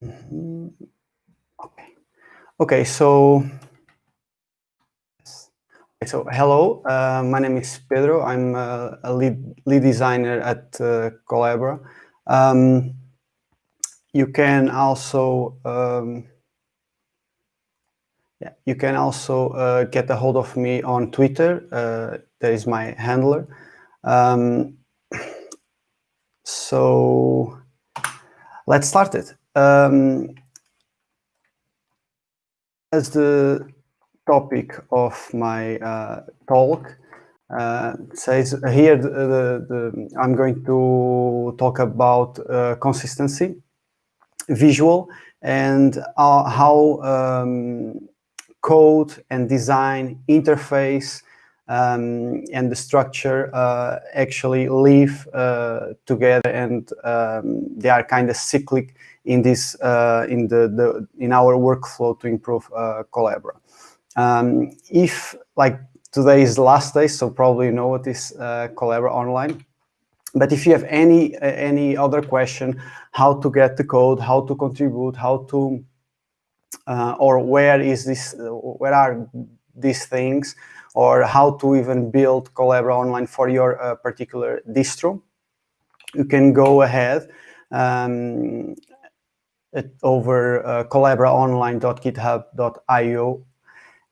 Mm -hmm. Okay. Okay. So. So hello, uh, my name is Pedro. I'm uh, a lead lead designer at uh, Collabora. Um, you can also um, yeah, you can also uh, get a hold of me on Twitter. Uh, that is my handler. Um, so let's start it. Um, as the topic of my uh, talk uh, says here, the, the, the, I'm going to talk about uh, consistency, visual, and uh, how um, code and design interface um, and the structure uh, actually live uh, together and um, they are kind of cyclic in this uh, in the, the in our workflow to improve uh, Collabora. Um, if like today is the last day, so probably you know what is uh, Collabora Online. But if you have any any other question, how to get the code, how to contribute, how to uh, or where is this, where are these things, or how to even build Collabora Online for your uh, particular distro, you can go ahead um, over uh, collaboraonline.github.io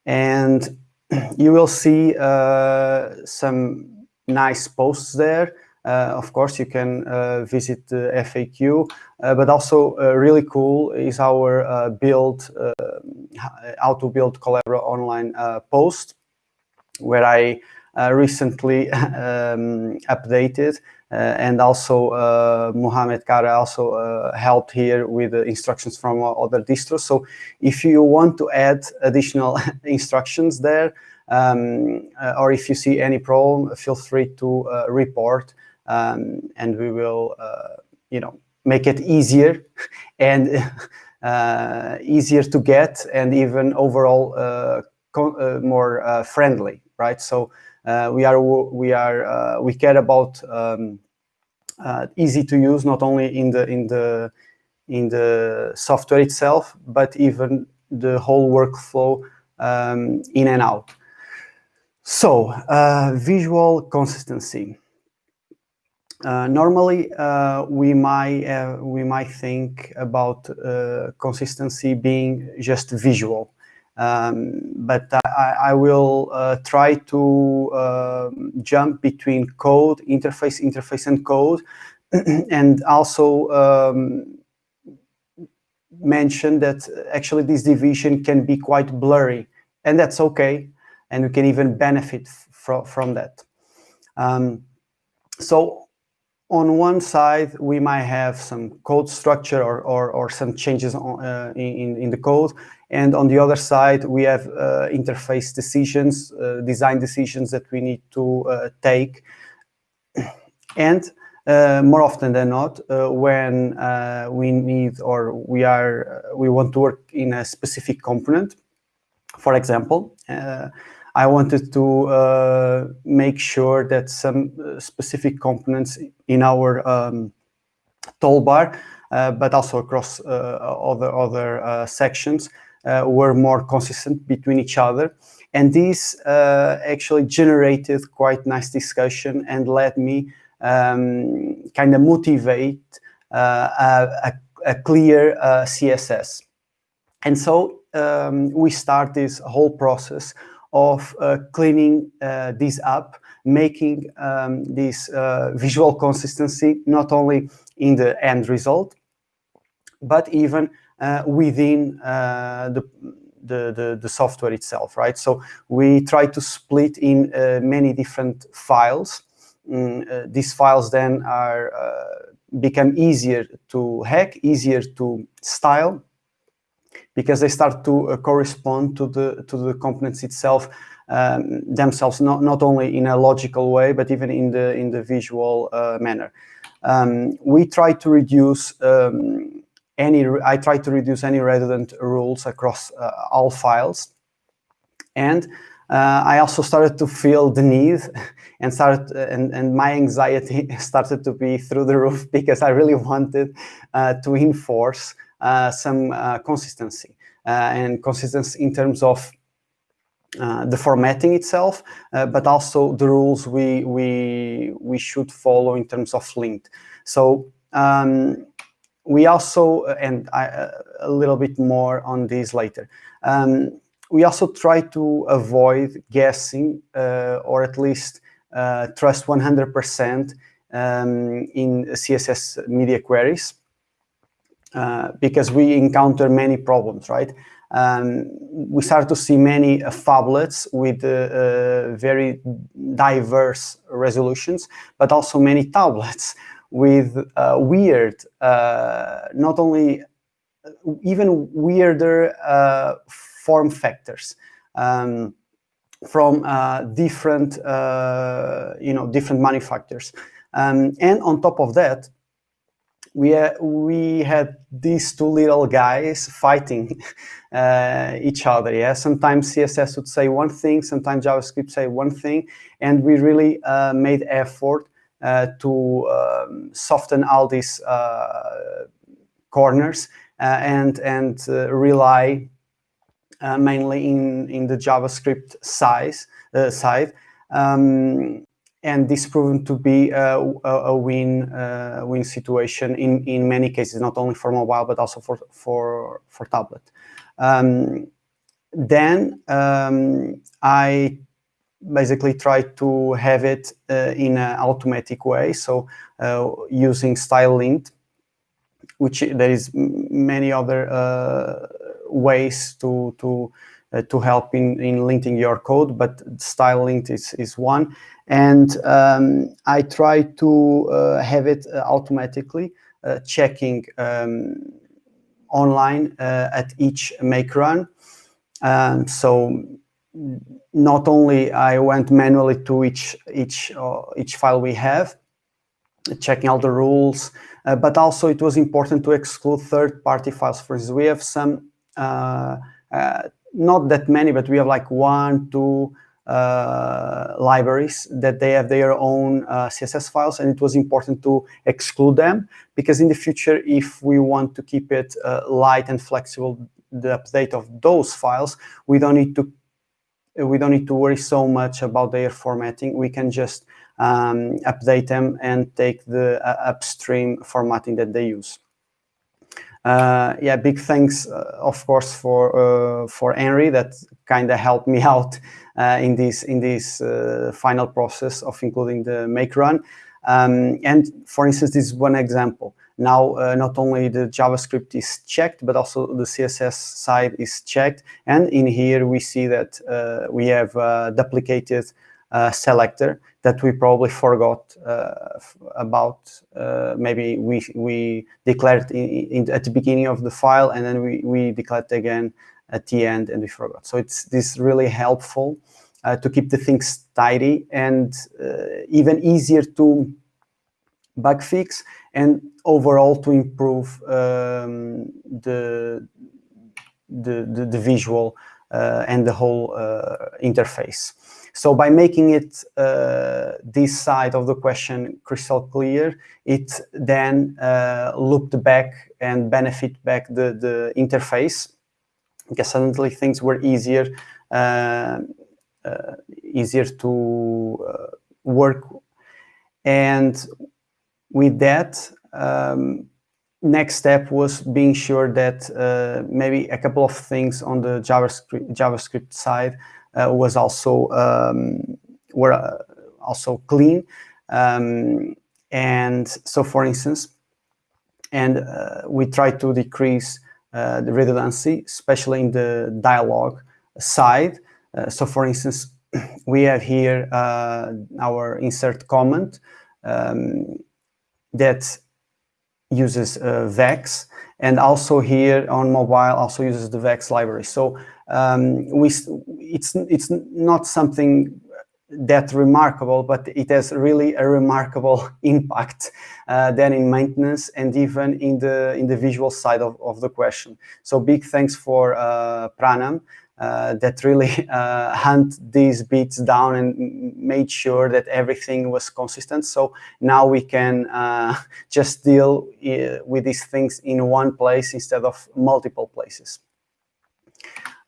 and you will see uh, some nice posts there. Uh, of course, you can uh, visit the FAQ, but also really cool is our build, how to build Collabora online post, where I recently um, updated uh, and also uh, Muhammet Kara also uh, helped here with the instructions from other distros. So if you want to add additional instructions there, um, or if you see any problem, feel free to report um, and we will, you know, make it easier and uh, easier to get and even overall uh, uh, more friendly, right? So uh, we are we are uh, we care about um, uh, easy to use not only in the in the in the software itself, but even the whole workflow um, in and out. So uh, visual consistency. Uh, normally, uh, we might we might think about consistency being just visual, um, but I, I will uh, try to uh, jump between code, interface, interface, and code, and also um, mention that actually this division can be quite blurry, and that's okay, and we can even benefit from from that. Um, so on one side, we might have some code structure or, or, or some changes on, uh, in, in the code. And on the other side, we have uh, interface decisions, uh, design decisions that we need to uh, take. And uh, more often than not, uh, when we need or we are we want to work in a specific component, for example, I wanted to uh, make sure that some uh, specific components in our um, toolbar, uh, but also across uh, other, other uh, sections, were more consistent between each other. And this actually generated quite nice discussion and led me um, kind of motivate a, a, clear CSS. And so um, we start this whole process of uh, cleaning uh, this up, making um, this uh, visual consistency not only in the end result, but even within the, the, the, the, software itself, right? So we try to split in many different files. Mm, these files then are become easier to hack, easier to style, because they start to uh, correspond to the to the components itself um, themselves, not not only in a logical way, but even in the in the visual uh, manner. Um, we try to reduce um, any. I try to reduce any redundant rules across uh, all files, and uh, I also started to feel the need and started and, and my anxiety started to be through the roof because I really wanted uh, to enforce uh, some uh, consistency uh, and consistency in terms of uh, the formatting itself, but also the rules we we we should follow in terms of lint. So um, we also, and I, a little bit more on this later. Um, we also try to avoid guessing uh, or at least uh, trust 100% um, in CSS media queries uh, because we encounter many problems, right? Um, we start to see many uh, phablets with uh, uh, very diverse resolutions, but also many tablets with weird, not only even weirder form factors um, from uh, different, uh, you know, different manufacturers. Um, and on top of that, we, uh, we had these two little guys fighting uh, each other. Yeah, sometimes CSS would say one thing, sometimes JavaScript say one thing, and we really uh, made effort uh, to um, soften all these corners and and rely uh, mainly in, in the JavaScript size, uh, side. Um, and this proven to be a, a win uh, win situation in, in many cases, not only for mobile, but also for, for, for tablet. Um, then um, I basically try to have it uh, in an automatic way. So uh, using style lint, which there is many other uh, ways to to uh, to help in in linting your code, but style lint is is one. And um, I try to uh, have it uh, automatically uh, checking um, online uh, at each make run. Um, so not only I went manually to each each uh, each file we have, checking all the rules, but also it was important to exclude third-party files. For instance, we have some uh, uh, not that many, but we have like one, two uh, libraries that they have their own CSS files, and it was important to exclude them because in the future, if we want to keep it light and flexible, the update of those files, we don't need to we don't need to worry so much about their formatting. We can just um, update them and take the uh, upstream formatting that they use. Uh, yeah, big thanks, uh, of course, for uh, for Henry that kind of helped me out uh, in this in this uh, final process of including the make run. Um, and for instance, this is one example. Now, uh, not only the JavaScript is checked, but also the CSS side is checked. And in here, we see that we have duplicated selector that we probably forgot uh, about. Uh, maybe we we declared in, in, at the beginning of the file, and then we we declared again at the end, and we forgot. So it's this really helpful uh, to keep the things tidy and uh, even easier to bug fix and overall to improve um, the, the, the the visual uh, and the whole uh, interface. So by making it uh, this side of the question crystal clear, it then uh, back and benefit back the, the interface because suddenly things were easier uh, uh easier to uh, work. And with that, um, next step was being sure that uh, maybe a couple of things on the JavaScript, JavaScript side was also um, were uh, also clean. Um, and so, for instance, and uh, we try to decrease the redundancy, especially in the dialogue side. so, for instance, we have here our insert comment um, that uses uh, Vex, and also here on mobile also uses the Vex library. So um, we it's it's not something that remarkable, but it has really a remarkable impact uh, then in maintenance and even in the in the visual side of, of the question. So big thanks for uh, Pranam uh, that really uh, hunt these bits down and made sure that everything was consistent. So now we can uh, just deal uh, with these things in one place instead of multiple places.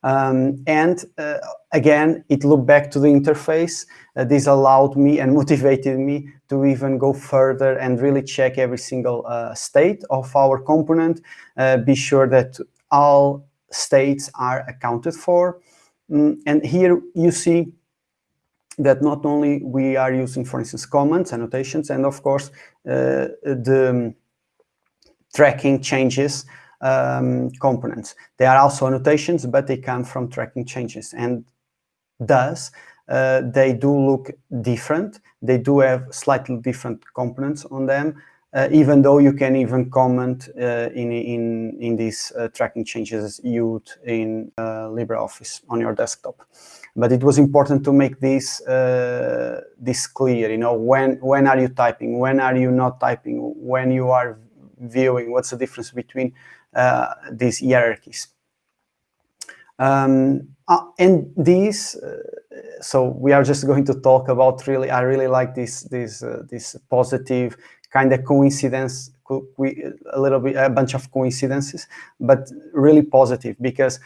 Um, and uh, again, it looked back to the interface. Uh, this allowed me and motivated me to even go further and really check every single uh, state of our component, uh, be sure that all states are accounted for. Mm, and here you see that not only we are using, for instance, comments, annotations, and of course, uh, the tracking changes um, components. They are also annotations, but they come from tracking changes. And thus, uh, they do look different. They do have slightly different components on them, uh, even though you can even comment uh, in, in, in these uh, tracking changes used in uh, LibreOffice on your desktop. But it was important to make this, uh, this clear, you know, when, when are you typing, when are you not typing, when you are viewing, what's the difference between these hierarchies. Um, uh, and these, uh, so we are just going to talk about really, I really like this, this, uh, this positive kind of coincidence, a little bit, a bunch of coincidences, but really positive because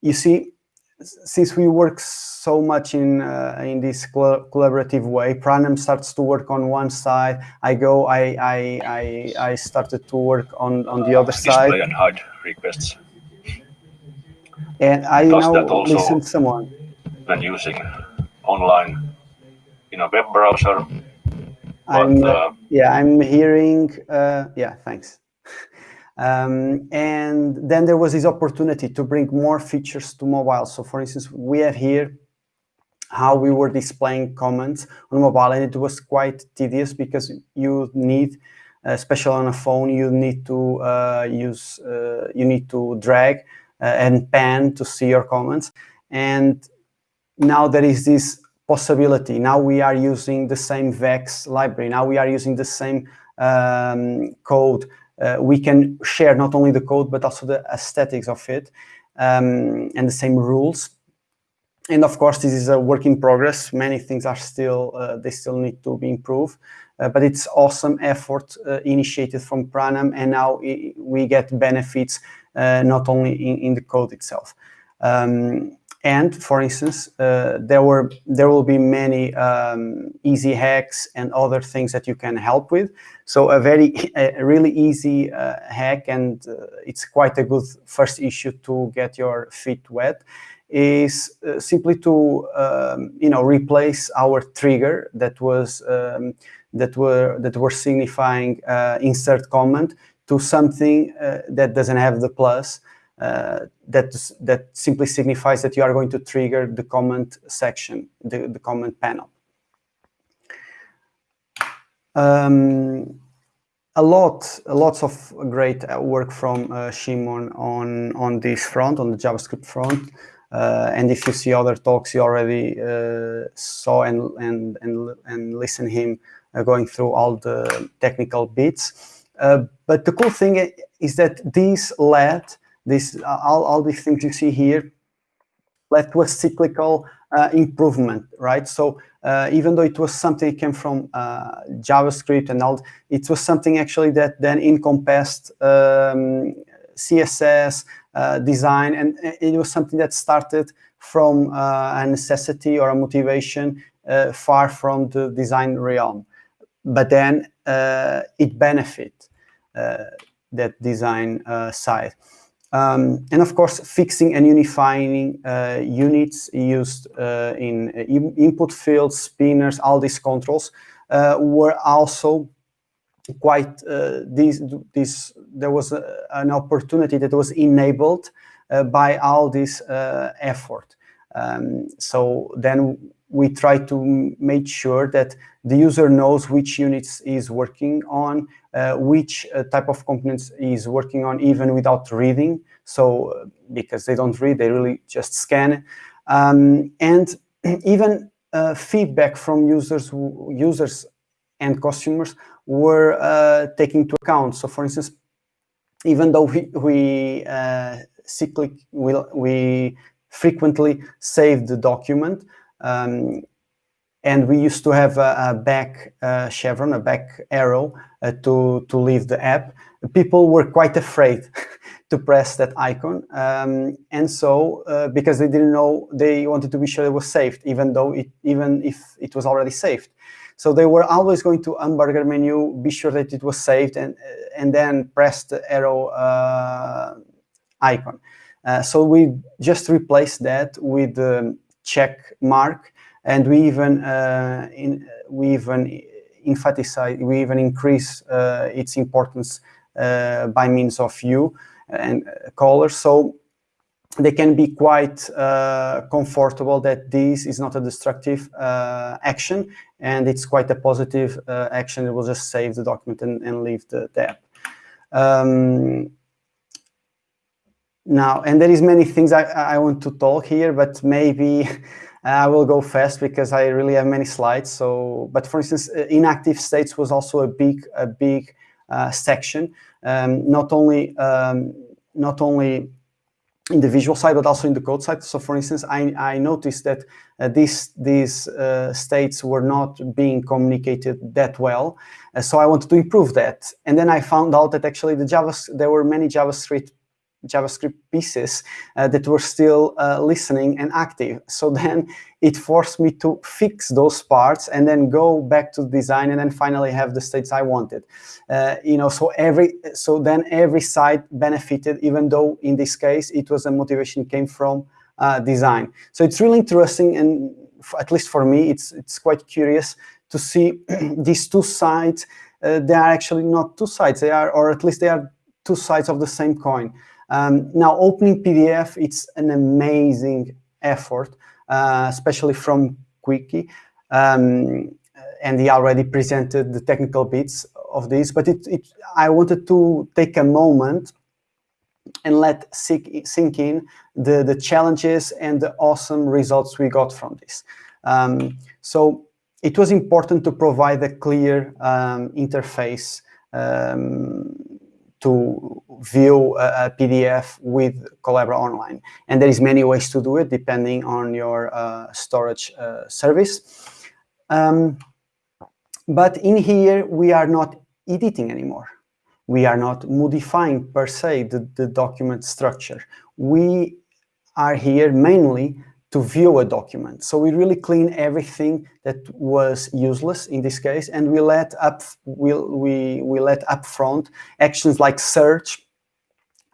you see, since we work so much in uh, in this collaborative way, Pranam starts to work on one side. I go, I I I, I started to work on on the other Display side. and hide requests. And I Does now listen to someone. when using online in a web browser. I'm, uh, yeah, I'm hearing, uh, yeah, thanks. Um, and then there was this opportunity to bring more features to mobile. So for instance, we have here how we were displaying comments on mobile and it was quite tedious because you need, especially on a phone, you need to uh, use, uh, you need to drag uh, and pan to see your comments. And now there is this possibility. Now we are using the same VEX library. Now we are using the same um, code. Uh, we can share not only the code, but also the aesthetics of it um, and the same rules. And of course, this is a work in progress. Many things are still, uh, they still need to be improved. Uh, but it's awesome effort uh, initiated from Pranam, and now we get benefits uh, not only in, in the code itself. Um, and for instance, uh, there were there will be many um, easy hacks and other things that you can help with. So a very a really easy uh, hack, and uh, it's quite a good first issue to get your feet wet, is uh, simply to um, you know replace our trigger that was um, that were that were signifying uh, insert comment to something uh, that doesn't have the plus uh, that, that simply signifies that you are going to trigger the comment section, the, the comment panel. Um, a lot, lots of great work from uh, Szymon on, on this front, on the JavaScript front. Uh, and if you see other talks, you already uh, saw and, and, and, and listen him uh, going through all the technical bits. Uh, but the cool thing is that this led this all, all these things you see here led to a cyclical uh, improvement, right? So uh, even though it was something that came from uh, JavaScript and all, it was something actually that then encompassed um, CSS, uh, design, and it was something that started from uh, a necessity or a motivation uh, far from the design realm. But then it benefit that design side. Um, and of course, fixing and unifying uh, units used uh, in uh, input fields, spinners, all these controls uh, were also quite uh, these this there was a, an opportunity that was enabled by all this effort. Um, so then we try to make sure that the user knows which units is working on, uh, which uh, type of components is working on even without reading. So uh, because they don't read, they really just scan. Um, and even uh, feedback from users, users and customers were uh, taken into account. So for instance, even though we, we uh, cyclic, we, we frequently save the document. Um, and we used to have a, a back uh, chevron, a back arrow uh, to, to leave the app. People were quite afraid to press that icon. Um, and so, uh, because they didn't know, they wanted to be sure it was saved, even though it, even if it was already saved. So they were always going to hamburger menu, be sure that it was saved, and and then press the arrow uh, icon. Uh, so we just replaced that with the check mark, and we even uh, in, we even emphasize, we even increase uh, its importance uh, by means of hue and color. So they can be quite uh, comfortable that this is not a destructive uh, action and it's quite a positive uh, action. It will just save the document and, and leave the, the app. Um, now, and there is many things I, I want to talk here, but maybe I will go fast because I really have many slides. So, but for instance, uh, inactive states was also a big, a big uh, section. Um, not only, um, not only in the visual side, but also in the code side. So for instance, I, I noticed that uh, these, these uh, states were not being communicated that well. Uh, so I wanted to improve that. And then I found out that actually the Java, there were many JavaScript JavaScript pieces uh, that were still uh, listening and active. So then it forced me to fix those parts and then go back to design and then finally have the states I wanted. Uh, you know, so every so then every site benefited, even though in this case it was a motivation came from uh, design. So it's really interesting and at least for me, it's it's quite curious to see these two sides. Uh, they are actually not two sides. They are, or at least they are two sides of the same coin. Um, now, opening PDF, it's an amazing effort, uh, especially from Quikee. Um, and he already presented the technical bits of this, but it, it, I wanted to take a moment and let sink, sink in the, the challenges and the awesome results we got from this. Um, so it was important to provide a clear um, interface um, to view a, a, PDF with Collabora Online. And there is many ways to do it depending on your uh, storage uh, service. Um, but in here, we are not editing anymore. We are not modifying per se the, the document structure. We are here mainly to view a document. So we really clean everything that was useless in this case, and we let up we we we let upfront actions like search,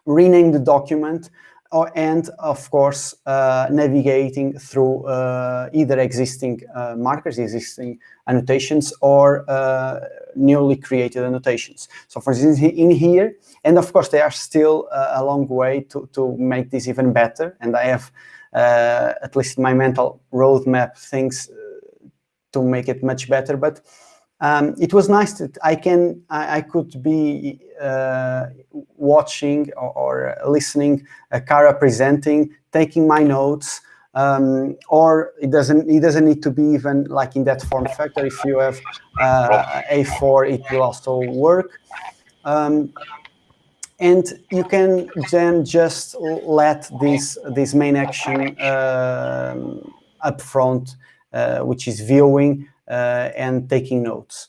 rename the document, or and of course uh, navigating through uh, either existing uh, markers, existing annotations, or uh, newly created annotations. So for instance, in here, and of course, they are still uh, a long way to to make this even better, and I have uh, at least my mental roadmap things uh, to make it much better. But um, it was nice that I can I, I could be uh, watching or, or listening Kara presenting, taking my notes, um, or it doesn't it doesn't need to be even like in that form factor. If you have uh, A4, it will also work. Um, and you can then just let this this main action uh, up front, uh, which is viewing uh, and taking notes.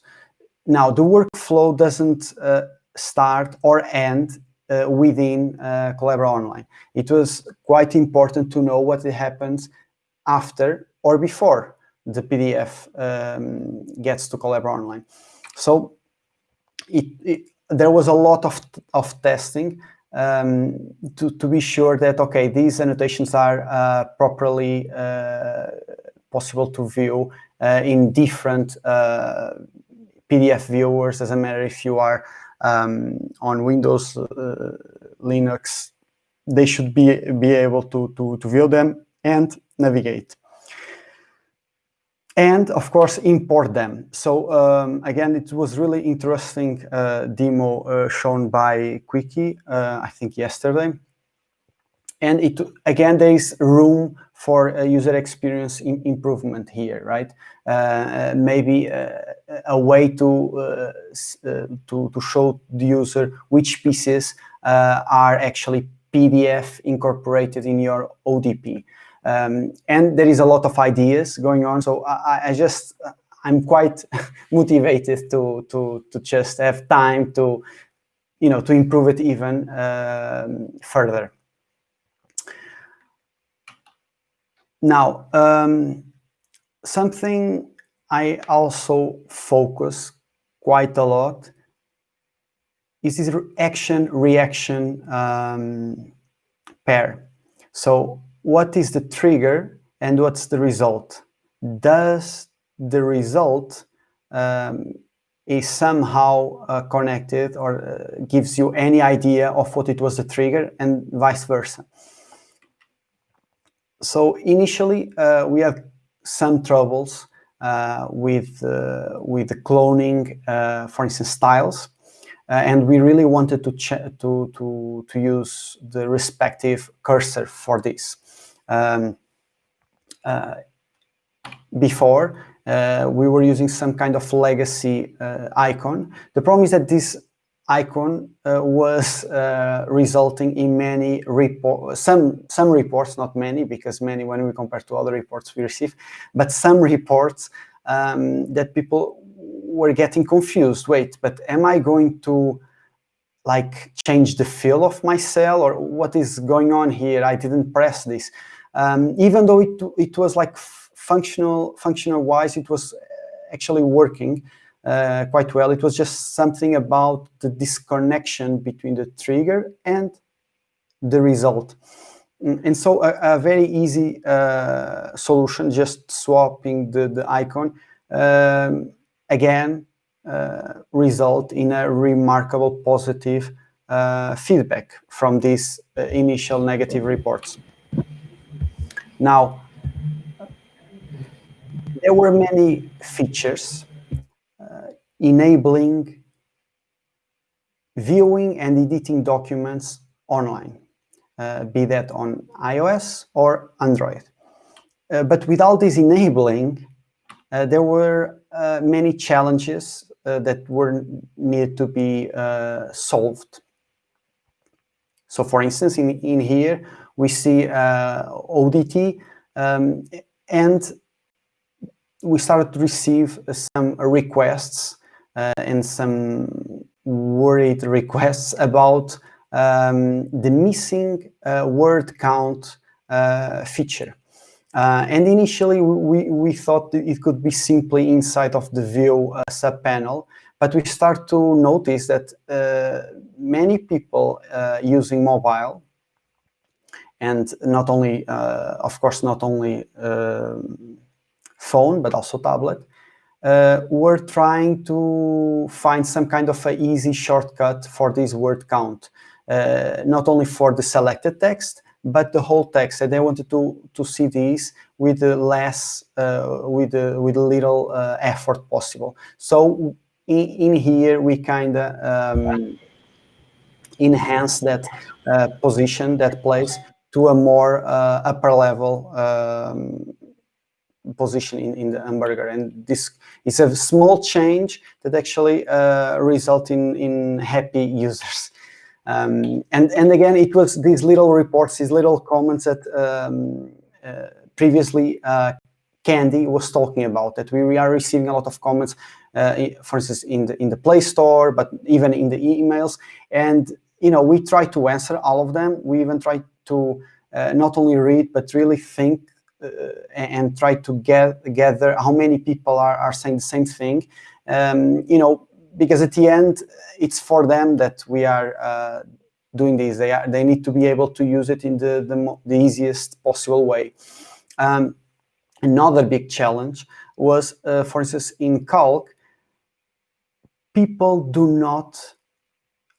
Now the workflow doesn't uh, start or end uh, within uh, Collabora Online. It was quite important to know what happens after or before the PDF um, gets to Collabora Online. So it, it there was a lot of, of testing um, to, to be sure that, okay, these annotations are uh, properly uh, possible to view uh, in different uh, PDF viewers, as a matter if you are um, on Windows, uh, Linux, they should be, be able to, to, to view them and navigate and of course import them. So um, again, it was really interesting uh, demo uh, shown by Quikee, uh, I think yesterday. And it again, there is room for user experience improvement here, right? Uh, maybe uh, a way to, uh, to to show the user which pieces are actually PDF incorporated in your ODP. Um, and there is a lot of ideas going on. So I, I just, I'm quite motivated to, to, to just have time to, you know, to improve it even um, further. Now, um, something I also focus quite a lot is this action-reaction um, pair. So what is the trigger and what's the result? Does the result um, is somehow uh, connected or uh, gives you any idea of what it was the trigger and vice versa. So initially uh, we have some troubles uh, with, uh, with the cloning, uh, for instance, styles. And we really wanted to, to, to, to use the respective cursor for this. Um, uh, before, uh, we were using some kind of legacy uh, icon. The problem is that this icon uh, was uh, resulting in many report, some some reports, not many, because many when we compare to other reports we receive, but some reports um, that people were getting confused. Wait, but am I going to like change the feel of my cell or what is going on here? I didn't press this. Um, even though it, it was like functional, functional wise, it was actually working uh, quite well. It was just something about the disconnection between the trigger and the result. Mm, and so a, a very easy uh, solution, just swapping the, the icon, um, again, uh, result in a remarkable positive uh, feedback from these uh, initial negative reports. Now, there were many features uh, enabling viewing and editing documents online, uh, be that on iOS or Android. Uh, but without this enabling, uh, there were uh, many challenges uh, that were needed to be solved. So for instance, in, in here, we see ODT um, and we started to receive some requests uh, and some worried requests about um, the missing uh, word count uh, feature. Uh, and initially, we, we thought it could be simply inside of the view uh, subpanel, but we start to notice that uh, many people using mobile and not only, of course, not only um, phone, but also tablet, uh, we're trying to find some kind of an easy shortcut for this word count, uh, not only for the selected text, but the whole text. And they wanted to, to see this with less, uh, with, with little uh, effort possible. So in, in here, we kind of um, enhance that uh, position, that place, to a more uh, upper level um, position in, in the hamburger. And this is a small change that actually uh, result in, in happy users. Um, and, and again, it was these little reports, these little comments that um, uh, previously uh, Kendy was talking about, that we, are receiving a lot of comments, uh, for instance, in the, in the Play Store, but even in the emails. And, you know, we try to answer all of them. We even try to uh, not only read, but really think uh, and try to get gather how many people are, are saying the same thing. Um, you know, because at the end, it's for them that we are uh, doing this. They are, they need to be able to use it in the, the, the easiest possible way. Um, another big challenge was, uh, for instance, in Calc, people do not,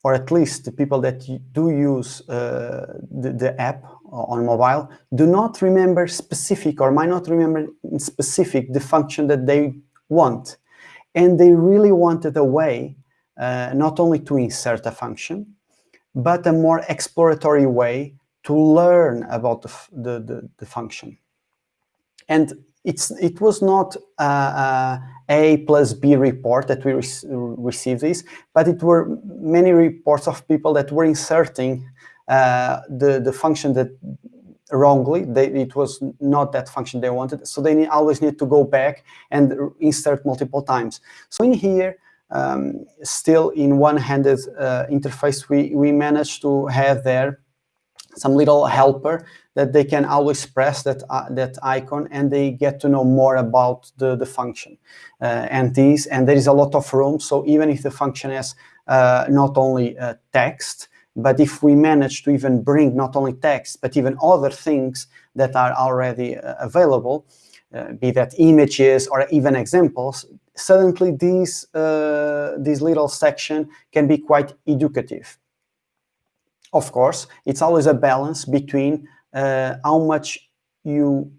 or at least the people that do use uh, the, the app on mobile, do not remember specific or might not remember in specific the function that they want. And they really wanted a way uh, not only to insert a function, but a more exploratory way to learn about the, the, the, the function. And it's, it was not a, a plus B report that we re received this, but it were many reports of people that were inserting uh, the, the function that wrongly, they, it was not that function they wanted. So they need, always need to go back and insert multiple times. So in here, um, still in one-handed uh, interface, we, we managed to have there some little helper that they can always press that uh, that icon and they get to know more about the, the function uh, and these and there is a lot of room so even if the function has uh, not only uh, text but if we manage to even bring not only text but even other things that are already uh, available uh, be that images or even examples suddenly these this little section can be quite educative of course, it's always a balance between uh, how much you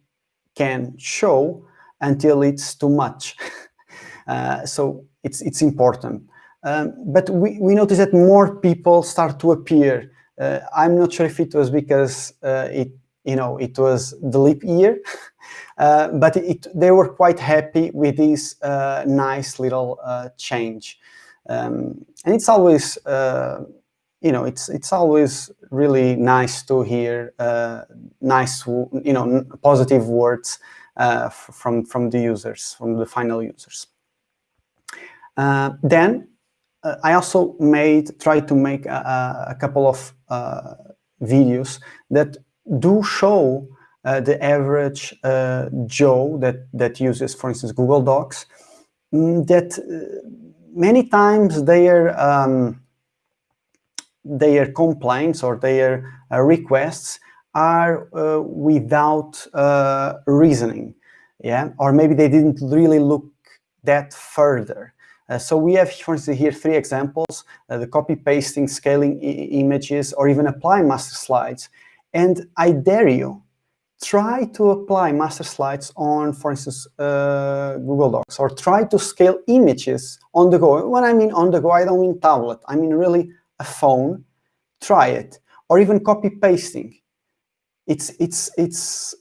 can show until it's too much. uh, so it's, it's important. Um, but we, we notice that more people start to appear. Uh, I'm not sure if it was because uh, it, you know, it was the leap year, uh, but it, they were quite happy with this uh, nice little change. Um, and it's always you know, it's it's always really nice to hear uh, nice, you know, positive words uh, from from the users, from the final users. Uh, then uh, I also made tried to make a, a couple of uh, videos that do show uh, the average Joe that that uses, for instance, Google Docs. Mm, that many times they are um, their complaints or their uh, requests are uh, without uh, reasoning, yeah, or maybe they didn't really look that further. Uh, so we have, for instance, here three examples, uh, the copy pasting, scaling images, or even apply master slides. And I dare you, try to apply master slides on, for instance, uh, Google Docs, or try to scale images on the go. When I mean on the go, I don't mean tablet. I mean really a phone, try it, or even copy pasting. It's it's it's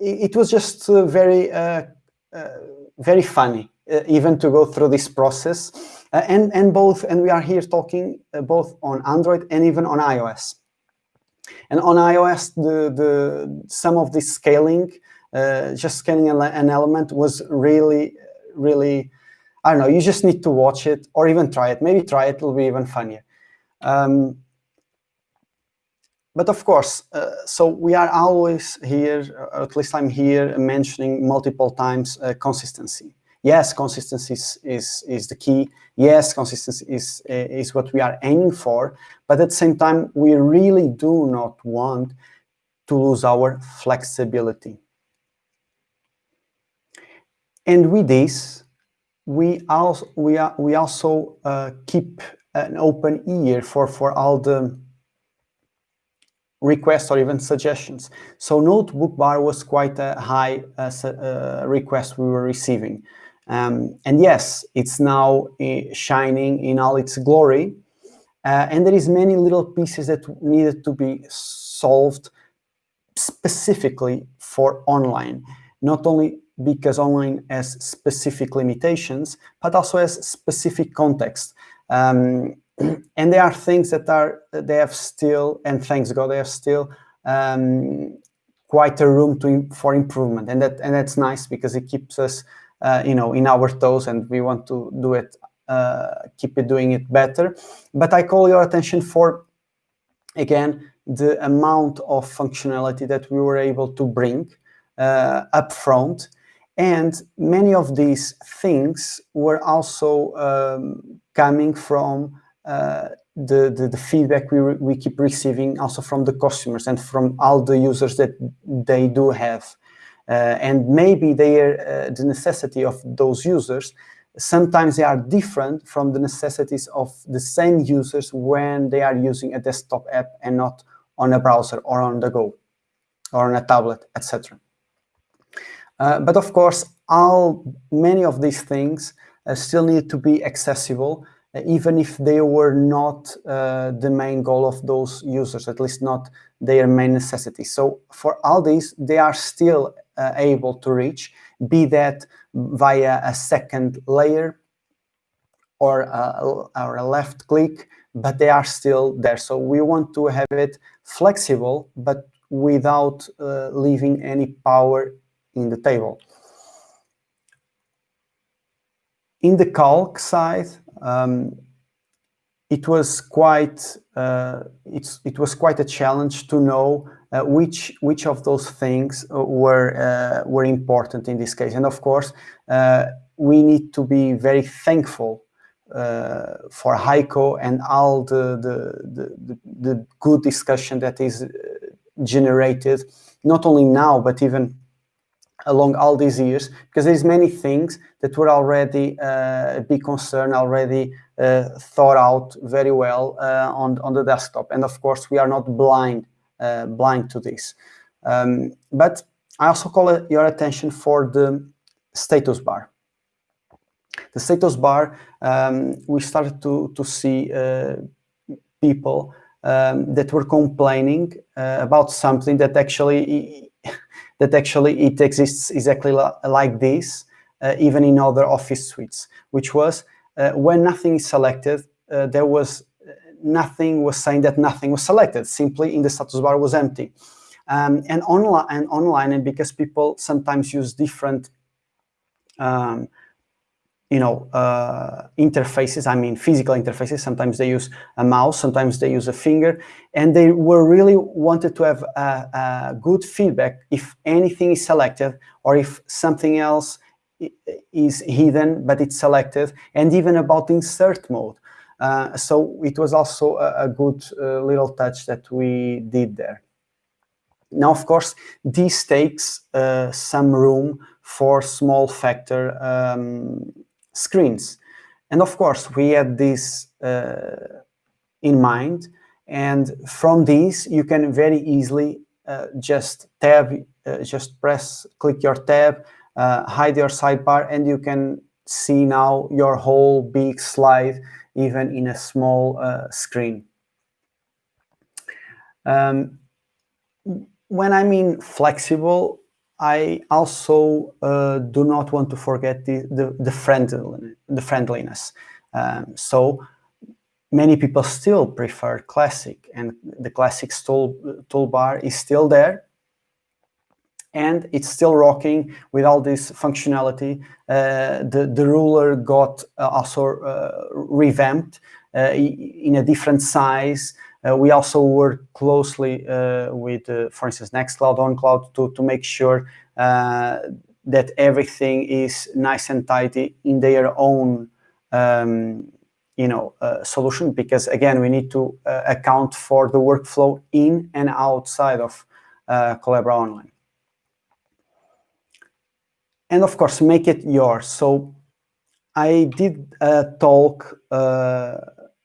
it was just uh, very uh, very funny even to go through this process, uh, and and both and we are here talking uh, both on Android and even on iOS. And on iOS, the the some of this scaling, just scaling an element was really really I don't know, you just need to watch it or even try it. Maybe try it, it'll be even funnier. Um, but of course, uh, so we are always here, or at least I'm here mentioning multiple times uh, consistency. Yes, consistency is, is, is, the key. Yes, consistency is, is what we are aiming for. But at the same time, we really do not want to lose our flexibility. And with this, we also, we, are, we also uh, keep an open ear for, for all the requests or even suggestions. So notebook bar was quite a high uh, uh, request we were receiving. Um, and yes, it's now uh, shining in all its glory. Uh, and there is many little pieces that needed to be solved specifically for online. Not only because online has specific limitations, but also has specific context. Um, and there are things that are they have still, and thanks God, they have still um, quite a room to for improvement, and that and that's nice because it keeps us, you know, in our toes, and we want to do it, uh, keep it doing it better. But I call your attention for, again, the amount of functionality that we were able to bring uh, up front. And many of these things were also um, coming from uh, the, the, the, feedback we, we keep receiving also from the customers and from all the users that they do have. Uh, and maybe uh, the necessity of those users, sometimes they are different from the necessities of the same users when they are using a desktop app and not on a browser or on the go or on a tablet, etc. Uh, but of course, all many of these things uh, still need to be accessible even if they were not uh, the main goal of those users, at least not their main necessity. So for all these, they are still uh, able to reach, be that via a second layer or a, or a left click, but they are still there. So we want to have it flexible, but without uh, leaving any power in the table. In the calc side, um, it was quite uh, it was quite a challenge to know uh, which which of those things were uh, were important in this case. And of course, uh, we need to be very thankful uh, for Heiko and all the the, the the good discussion that is generated, not only now but even along all these years, because there's many things that were already uh, a big concern, already uh, thought out very well uh, on, on the desktop. And of course, we are not blind, uh, blind to this. Um, but I also call your attention for the status bar. The status bar, um, we started to, to see uh, people um, that were complaining uh, about something that actually that actually it exists exactly like this, uh, even in other office suites, which was uh, when nothing is selected, uh, there was nothing was saying that nothing was selected, simply in the status bar was empty. Um, and online and online, and because people sometimes use different um, you know, uh, interfaces, I mean physical interfaces. Sometimes they use a mouse, sometimes they use a finger, and they were really wanted to have a, a good feedback if anything is selected or if something else is hidden, but it's selected, and even about insert mode. Uh, so it was also a, a good uh, little touch that we did there. Now, of course, this takes uh, some room for small factor um, screens. And of course, we had this uh, in mind. And from this, you can very easily uh, just tab, uh, just press, click your tab, hide your sidebar, and you can see now your whole big slide, even in a small uh, screen. Um, when I mean flexible, I also uh, do not want to forget the, the, the, friendly, the friendliness. Um, so many people still prefer classic and the classic tool, toolbar is still there and it's still rocking with all this functionality. Uh, the, the ruler got uh, also uh, revamped uh, in a different size. Uh, we also work closely uh, with, for instance, Nextcloud, ownCloud to, to make sure that everything is nice and tidy in their own um, you know, uh, solution because again, we need to uh, account for the workflow in and outside of uh, Collabora Online. And of course, make it yours. So I did a talk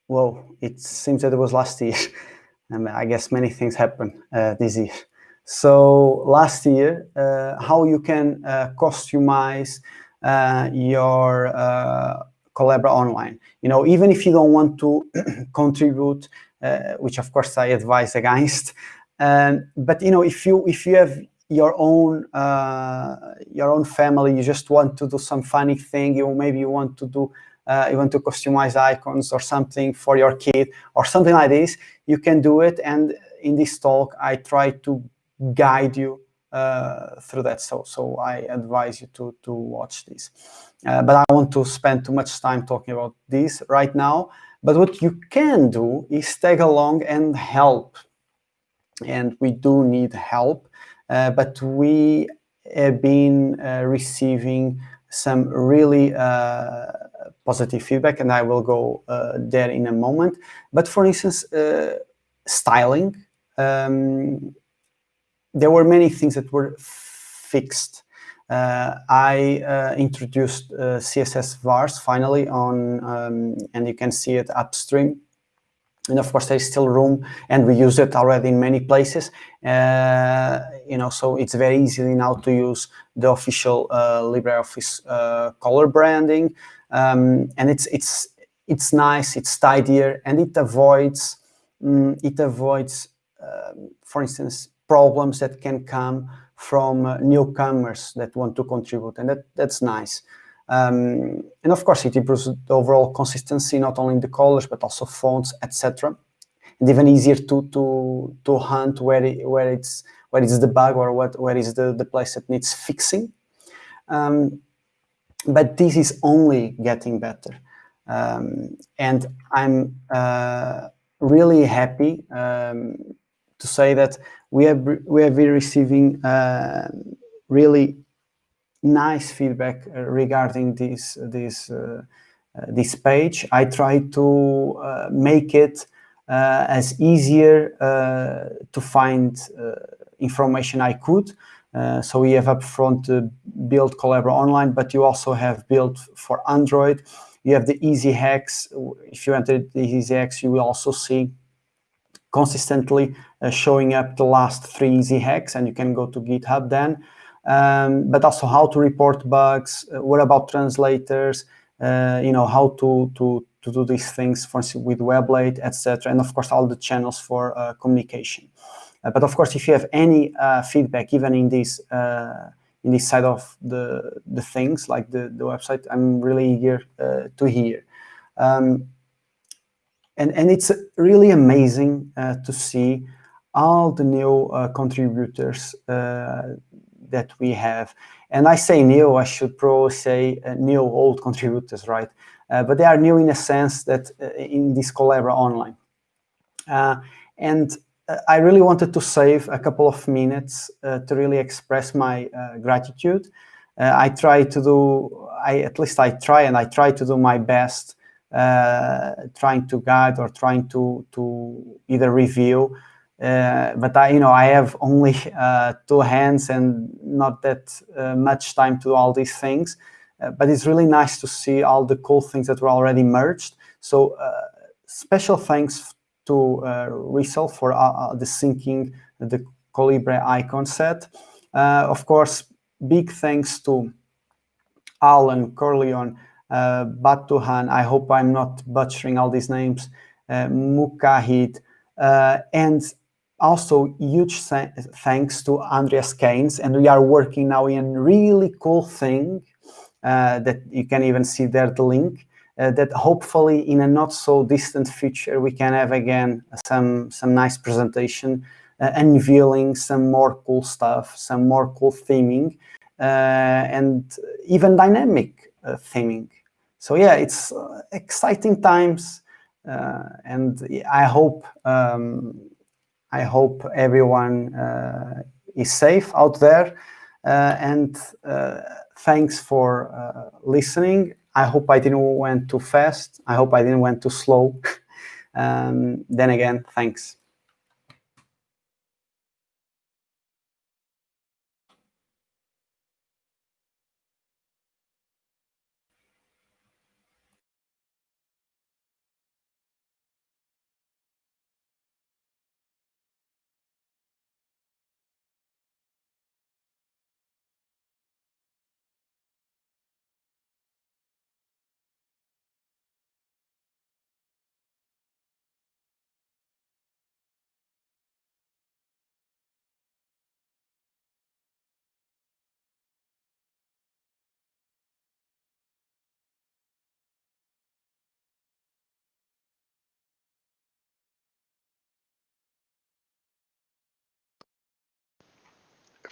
well, it seems that it was last year. and I guess many things happen uh, this year. So last year, uh, how you can uh, customize uh, your uh, Collabora online. You know, even if you don't want to contribute, uh, which of course I advise against, um, but you know, if you if you have your own your own family, you just want to do some funny thing, you maybe you want to do uh, you want to customize icons or something for your kid or something like this, you can do it. And in this talk, I try to guide you uh, through that. So, so I advise you to, to watch this. Uh, but I want to spend too much time talking about this right now. But what you can do is tag along and help. And we do need help. Uh, but we have been uh, receiving some really uh, positive feedback, and I will go there in a moment. But for instance, styling, um, there were many things that were fixed. Uh, I uh, introduced uh, CSS vars finally on, um, and you can see it upstream. And of course, there's still room, and we use it already in many places. Uh, you know, so it's very easy now to use the official LibreOffice color branding. Um, and it's it's it's nice, it's tidier, and it avoids um, it avoids, uh, for instance, problems that can come from uh, newcomers that want to contribute, and that that's nice. Um, and of course, it improves the overall consistency, not only in the colors, but also fonts, etc. And even easier to to to hunt where it, where it's where is the bug or what where is the the place that needs fixing. Um, but this is only getting better, um, and I'm uh, really happy um, to say that we have we have been receiving uh, really nice feedback uh, regarding this this uh, uh, this page. I try to uh, make it uh, as easier to find information I could. so we have upfront build Collabora Online, but you also have built for Android. You have the easy hacks. If you enter the easy hacks, you will also see consistently uh, showing up the last three easy hacks and you can go to GitHub then. Um, but also how to report bugs, uh, what about translators, uh, you know, how to, to, to do these things for with Weblate, etc. And of course, all the channels for uh, communication. Uh, but of course, if you have any uh, feedback, even in this in this side of the, the things like the, the website, I'm really eager to hear. Um, and, and it's really amazing uh, to see all the new uh, contributors uh, that we have. And I say new, I should probably say uh, new old contributors, right? Uh, but they are new in a sense that uh, in this Collabora Online. and I really wanted to save a couple of minutes to really express my gratitude. I try to do, I at least I try and I try to do my best uh, trying to guide or trying to to either review. Uh, but I, you know, I have only uh, two hands and not that uh, much time to do all these things. Uh, but it's really nice to see all the cool things that were already merged. So uh, special thanks to Rizal for the syncing the Colibre icon set. of course, big thanks to Alan Corleone uh, Batuhan, I hope I'm not butchering all these names, uh, Mukahid, uh, and also huge thanks to Andreas Kainz. And we are working now in really cool thing uh, that you can even see there the link uh, that hopefully in a not so distant future we can have again some some nice presentation uh, unveiling some more cool stuff, some more cool theming, and even dynamic theming. So yeah, it's uh, exciting times, uh, and I hope um, I hope everyone uh, is safe out there. Uh, and uh, thanks for uh, listening. I hope I didn't went too fast. I hope I didn't went too slow. um, then again, thanks.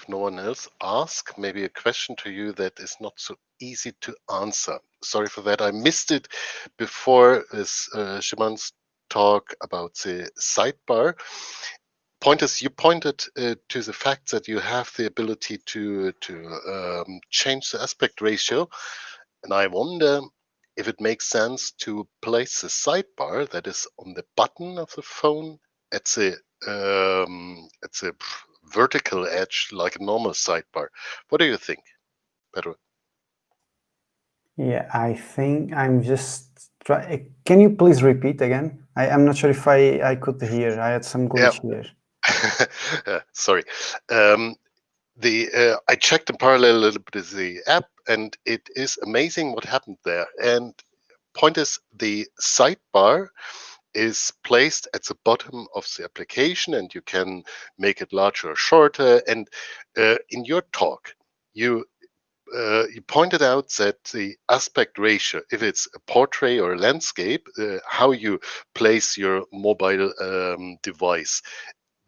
No one else ask, maybe a question to you that is not so easy to answer. Sorry for that. I missed it before this uh, talk about the sidebar. Pointers, you pointed uh, to the fact that you have the ability to to um, change the aspect ratio, and I wonder if it makes sense to place the sidebar that is on the button of the phone at the um, at the vertical edge like a normal sidebar. What do you think, Pedro? Yeah, I think I'm just try. Can you please repeat again? I, am not sure if I, I could hear. I had some glitch yeah. here. sorry. Um, the uh, I checked in parallel a little bit of the app, and it is amazing what happened there. And point is the sidebar is placed at the bottom of the application and you can make it larger or shorter. And uh, in your talk, you uh, you pointed out that the aspect ratio, if it's a portrait or a landscape, uh, how you place your mobile um, device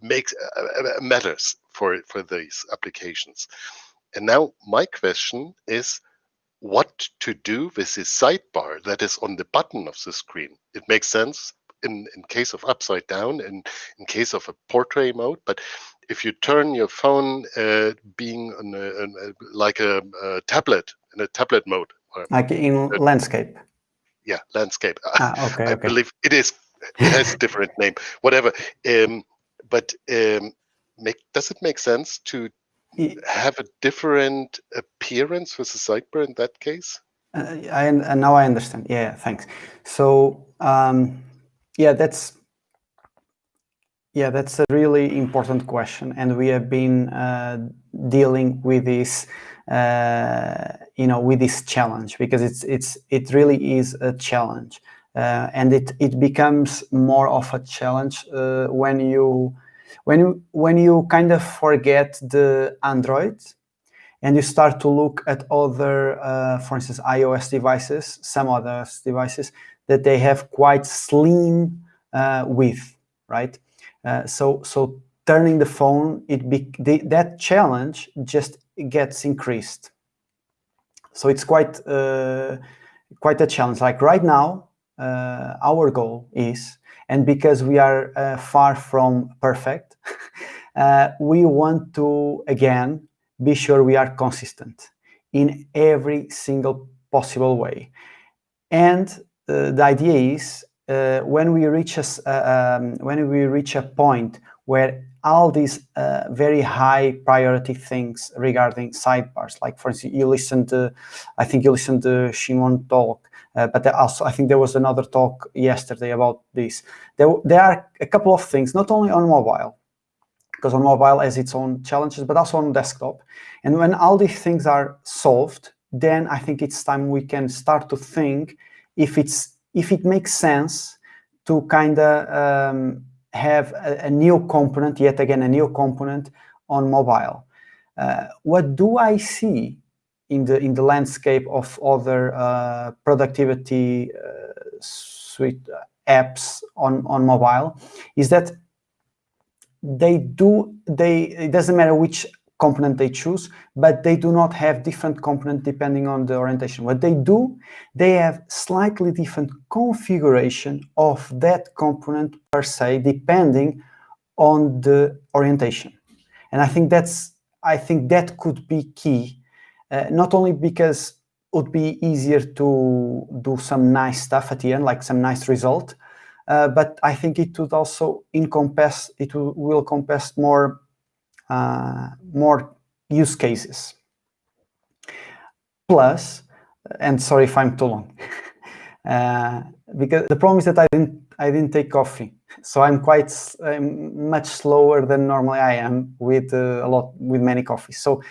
makes uh, uh, matters for for these applications. And now my question is, what to do with this sidebar that is on the button of the screen? It makes sense in in case of upside down and in case of a portrait mode, but if you turn your phone uh, being a, a, like a, a, tablet in a tablet mode, like in landscape. Yeah, landscape. Ah, okay, I okay. believe it is. It has a different name, whatever. Um, but um, make, does it make sense to have a different appearance with the sidebar in that case? Uh, I, uh, now I understand. Yeah, thanks. So um, yeah, that's yeah, that's a really important question, and we have been uh, dealing with this, uh, you know, with this challenge because it's it's it really is a challenge, uh, and it it becomes more of a challenge uh, when you when you when you kind of forget the Android, and you start to look at other, uh, for instance, iOS devices, some other devices that they have quite slim uh, width, right? Uh, so so turning the phone, it be, the, that challenge just gets increased. So it's quite uh, quite a challenge. Like right now, uh, our goal is, and because we are uh, far from perfect, uh, we want to again be sure we are consistent in every single possible way. And the idea is uh, when we reach a, uh, um, when we reach a point where all these uh, very high priority things regarding sidebars, like for instance, you listened to, I think you listened to Szymon talk, uh, but also I think there was another talk yesterday about this. There, there are a couple of things, not only on mobile, because on mobile has its own challenges, but also on desktop. And when all these things are solved, then I think it's time we can start to think if it's if it makes sense to kind of um, have a, a, new component, yet again, a new component on mobile. Uh, what do I see in the in the landscape of other uh, productivity uh, suite apps on on mobile is that they do they it doesn't matter which component they choose, but they do not have different component depending on the orientation. What they do, they have slightly different configuration of that component per se, depending on the orientation. And I think that's, I think that could be key, uh, not only because it would be easier to do some nice stuff at the end, like some nice result, uh, but I think it would also encompass, it will, encompass more more use cases. Plus, and sorry if I'm too long, uh, because the problem is that I didn't I didn't take coffee, so I'm quite I'm much slower than normally I am with uh, a lot with many coffees. So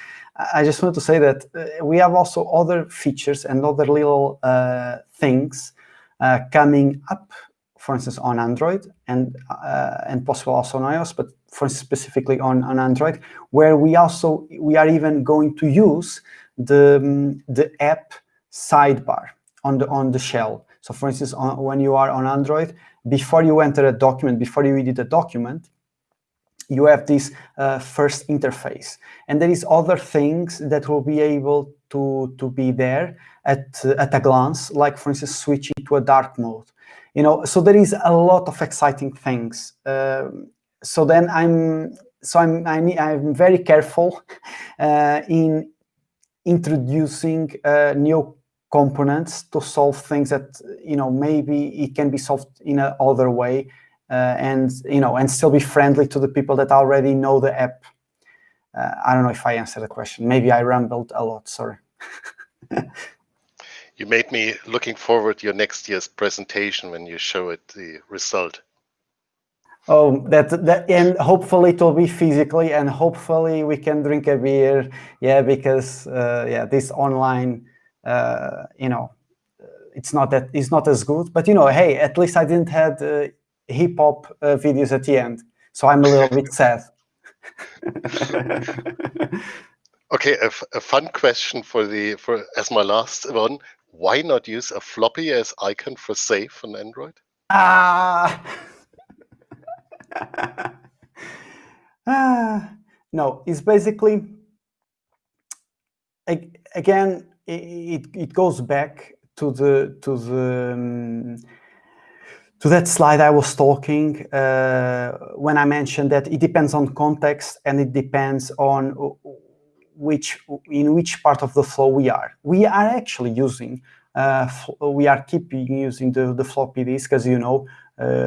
I just want to say that uh, we have also other features and other little uh, things uh, coming up for instance, on Android and uh, and possible also on iOS, but for specifically on, on Android, where we also we are even going to use the um, the app sidebar on the on the shell. So, for instance, on, when you are on Android, before you enter a document, before you edit a document, you have this uh, first interface, and there is other things that will be able to to be there at uh, at a glance, like for instance, switching to a dark mode you know, so there is a lot of exciting things. Uh, so then I'm, so I'm, I'm, I'm very careful uh, in introducing uh, new components to solve things that, you know, maybe it can be solved in a other way uh, and, you know, and still be friendly to the people that already know the app. Uh, I don't know if I answered the question. Maybe I rambled a lot, sorry. you made me looking forward to your next year's presentation when you show it the result. Oh, that that and hopefully it will be physically, and hopefully we can drink a beer. Yeah, because uh, yeah, this online, uh, you know, it's not that it's not as good. But you know, hey, at least I didn't have uh, hip hop uh, videos at the end, so I'm a little bit sad. Okay, a, a fun question for the for as my last one. Why not use a floppy as icon for save on Android? Ah. ah. No, it's basically again it, it goes back to the to the um, to that slide I was talking uh, when I mentioned that it depends on context and it depends on which in which part of the flow we are. We are actually using uh, we are keeping using the, the floppy disk as you know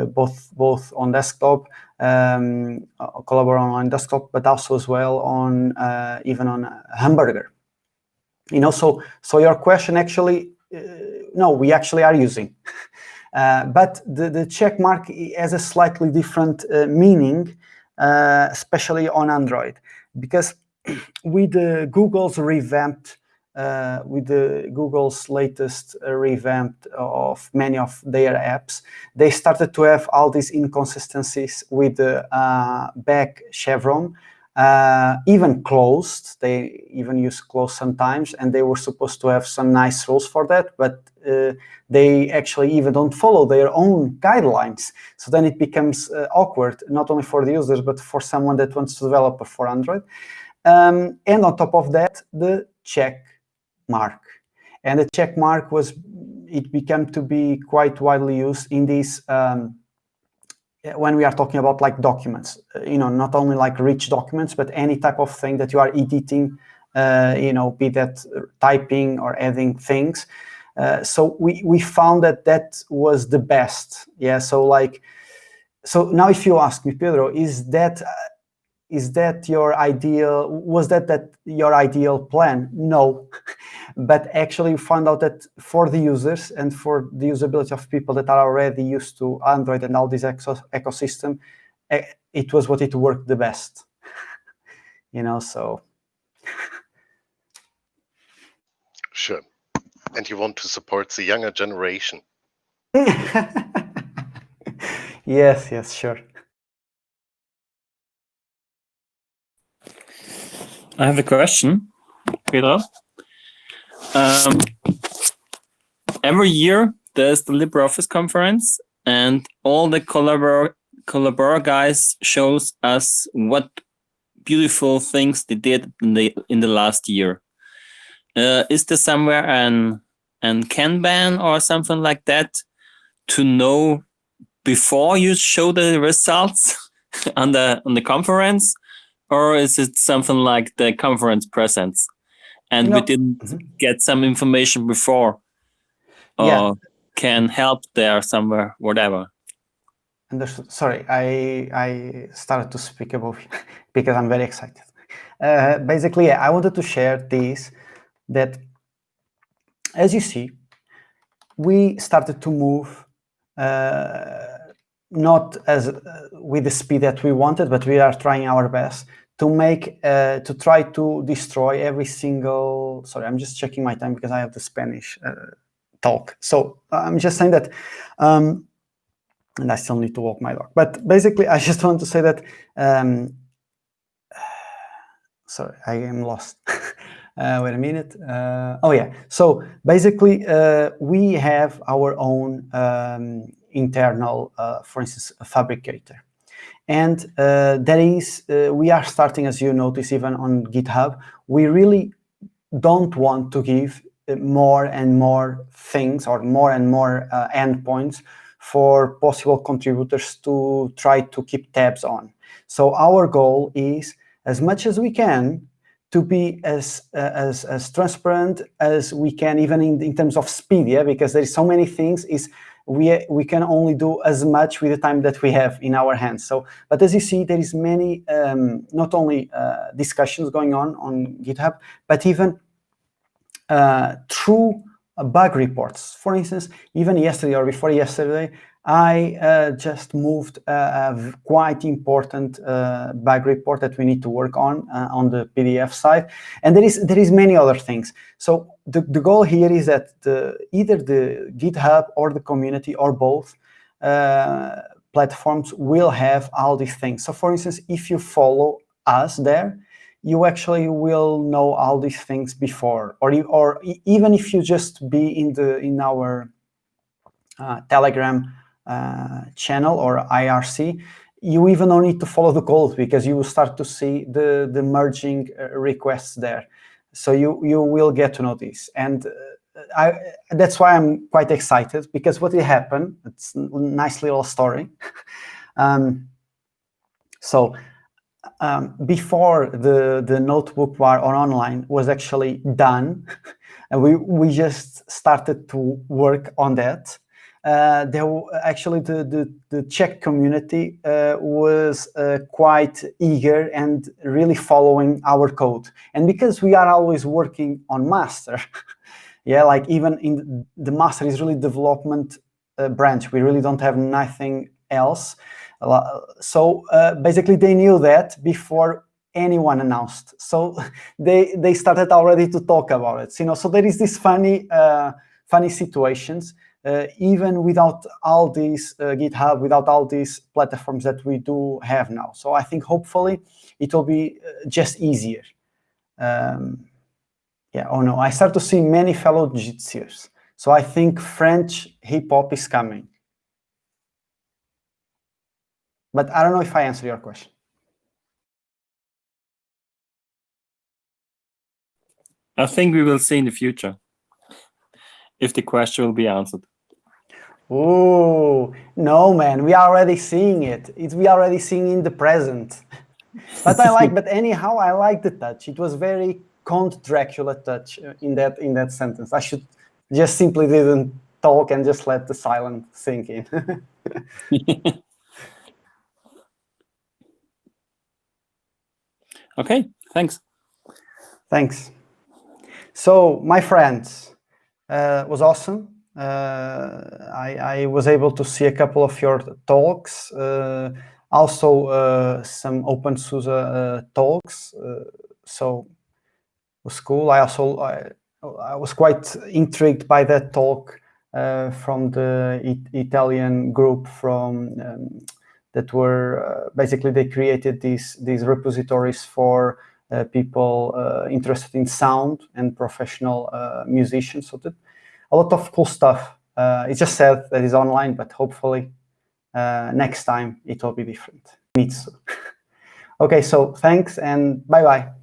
both both on desktop um, Collabora on desktop but also as well on uh, even on Hamburger. You know so so your question actually uh, no we actually are using. Uh, but the the check mark has a slightly different uh, meaning uh, especially on android because with google's revamped uh, with the Google's latest uh, revamp of many of their apps, they started to have all these inconsistencies with the uh, back chevron, uh, even closed. They even use closed sometimes, and they were supposed to have some nice rules for that, but uh, they actually even don't follow their own guidelines. So then it becomes uh, awkward, not only for the users, but for someone that wants to develop for Android. Um, and on top of that, the check mark. And the check mark was, it became to be quite widely used in these um, when we are talking about like documents, uh, you know, not only like rich documents, but any type of thing that you are editing, uh, you know, be that typing or adding things. Uh, so we, we found that that was the best. Yeah. So like, so now if you ask me, Pedro, is that, is that your ideal, was that, that your ideal plan? No. but actually found out that for the users and for the usability of people that are already used to Android and all this ecosystem, eh, it was what it worked the best. you know, so. Sure. And you want to support the younger generation. yes, yes, sure. I have a question, Peter. Um, every year there's the LibreOffice conference and all the Collabora, guys shows us what beautiful things they did in the in the last year. Uh, is there somewhere an an Kanban or something like that to know before you show the results on the on the conference, or is it something like the conference presents? And we didn't mm -hmm. get some information before or yeah. can help there somewhere, whatever. Understood. Sorry, I I started to speak about because I'm very excited. Uh, basically, yeah, I wanted to share this that as you see, we started to move uh, not as uh, with the speed that we wanted, but we are trying our best to make uh, to try to destroy every single sorry i'm just checking my time because i have the spanish uh, talk. So i'm just saying that um, and i still need to walk my dog. But basically i just want to say that um, sorry i am lost. Uh, wait a minute. Uh, oh yeah. So basically uh, we have our own um, internal uh, for instance Phabricator and uh, that is, uh, we are starting, as you notice, even on GitHub, we really don't want to give uh, more and more things or more and more uh, endpoints for possible contributors to try to keep tabs on. So our goal is, as much as we can, to be as, uh, as, as transparent as we can, even in, in terms of speed, yeah, because there is so many things, is we, we can only do as much with the time that we have in our hands. So, but as you see, there is many, um, not only uh, discussions going on on GitHub, but even uh, true bug reports. For instance, even yesterday or before yesterday, I uh, just moved a, a quite important uh, bug report that we need to work on uh, on the PDF side, and there is there is many other things. So the, the goal here is that the, either the GitHub or the community or both uh, platforms will have all these things. So for instance, if you follow us there, you actually will know all these things before, or or even if you just be in the in our uh, Telegram uh, channel or IRC, you even don't need to follow the code because you will start to see the the merging uh, requests there. So you you will get to know this, and I, that's why I'm quite excited because what will happen, it's a nice little story. um, so um, before the, the notebookbar on online was actually done, and we, we just started to work on that. Uh, there actually the, the, the Czech community uh, was uh, quite eager and really following our code. And because we are always working on master, yeah, like even in the master is really development uh, branch. We really don't have nothing else. So uh, basically they knew that before anyone announced. So they they started already to talk about it. You know, so there is this funny uh, funny situations. Uh, even without all these uh, GitHub, without all these platforms that we do have now. So I think hopefully it will be uh, just easier. Um, yeah, oh no, I start to see many fellow jitsiers. So I think French hip hop is coming. But I don't know if I answer your question. I think we will see in the future if the question will be answered. Oh, no, man, we are already seeing it. It's, we are already seeing in the present. but I like, but anyhow, I like the touch. It was very Count Dracula touch in that in that sentence. I should just simply didn't talk and just let the silence sink in. okay, thanks. Thanks. So, my friends, uh, was awesome. Uh, I, I, was able to see a couple of your talks, uh, also uh, some OpenSUSE talks. So was cool. I also I, I was quite intrigued by that talk uh, from the it Italian group from um, that were uh, basically they created these these repositories for uh, people interested in sound and professional musicians. So that a lot of cool stuff. Uh, it's just sad that it's online, but hopefully next time it will be different. Meets. okay, so thanks and bye bye.